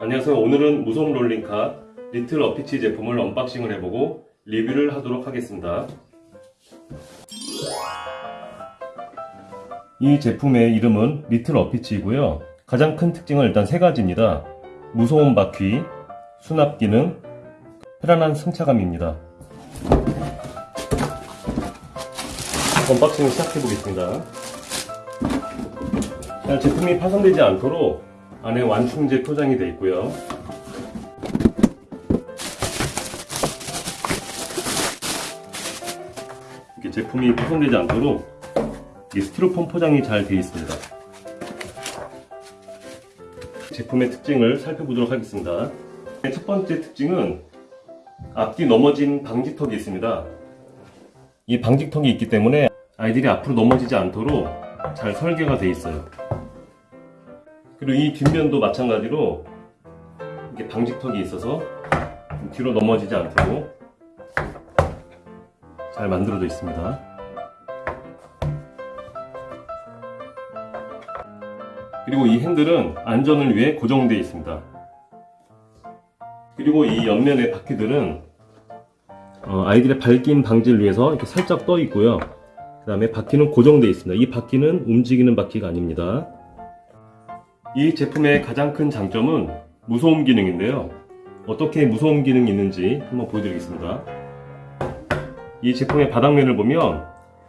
안녕하세요. 오늘은 무속 롤링카 리틀 어피치 제품을 언박싱을 해보고 리뷰를 하도록 하겠습니다. 이 제품의 이름은 리틀 어피치이고요. 가장 큰 특징은 일단 세 가지입니다. 무소음 바퀴, 수납 기능, 편안한 승차감입니다. 언박싱을 시작해 보겠습니다. 자, 제품이 파손되지 않도록 안에 완충제 포장이 되어 있고요. 이렇게 제품이 파손되지 않도록 이 스티로폼 포장이 잘 되어 있습니다. 제품의 특징을 살펴보도록 하겠습니다. 첫 번째 특징은 앞뒤 넘어진 방지턱이 있습니다. 이 방지턱이 있기 때문에 아이들이 앞으로 넘어지지 않도록 잘 설계가 되어 있어요. 그리고 이 뒷면도 마찬가지로 이렇게 방지턱이 있어서 뒤로 넘어지지 않도록 잘 만들어져 있습니다. 그리고 이 핸들은 안전을 위해 고정되어 있습니다. 그리고 이 옆면의 바퀴들은 어, 아이들의 발김 방지를 위해서 이렇게 살짝 떠 있고요. 그 다음에 바퀴는 고정되어 있습니다. 이 바퀴는 움직이는 바퀴가 아닙니다. 이 제품의 가장 큰 장점은 무소음 기능인데요. 어떻게 무소음 기능이 있는지 한번 보여드리겠습니다. 이 제품의 바닥면을 보면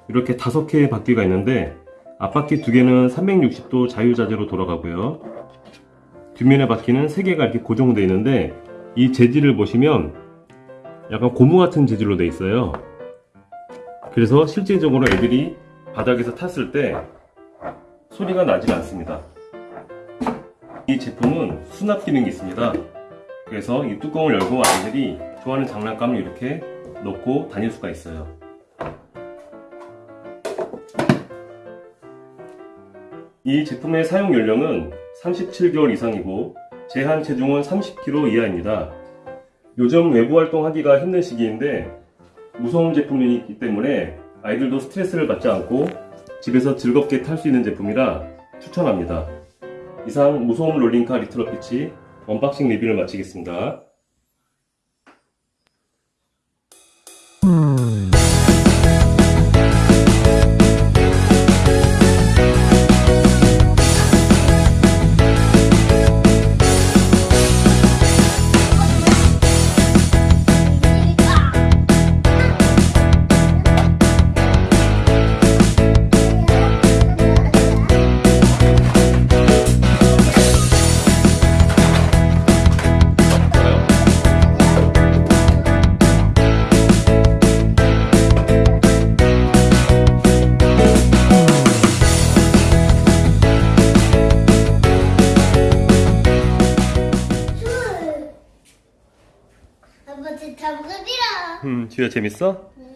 이렇게 다섯 개의 바퀴가 있는데 앞바퀴 두 개는 360도 자유자재로 돌아가고요. 뒷면의 바퀴는 세 개가 이렇게 고정되어 있는데 이 재질을 보시면 약간 고무 같은 재질로 되어 있어요. 그래서 실제적으로 애들이 바닥에서 탔을 때 소리가 나질 않습니다. 이 제품은 수납 기능이 있습니다. 그래서 이 뚜껑을 열고 아이들이 좋아하는 장난감을 이렇게 넣고 다닐 수가 있어요. 이 제품의 사용 연령은 37개월 이상이고 제한 체중은 30kg 이하입니다. 요즘 외부 활동하기가 힘든 시기인데 무소음 제품이기 때문에 아이들도 스트레스를 받지 않고 집에서 즐겁게 탈 수 있는 제품이라 추천합니다. 이상 무소음 롤링카 리틀 어피치 unboxing 리뷰를 마치겠습니다. 제 잡으리라. 음, 지우야 재밌어? 음,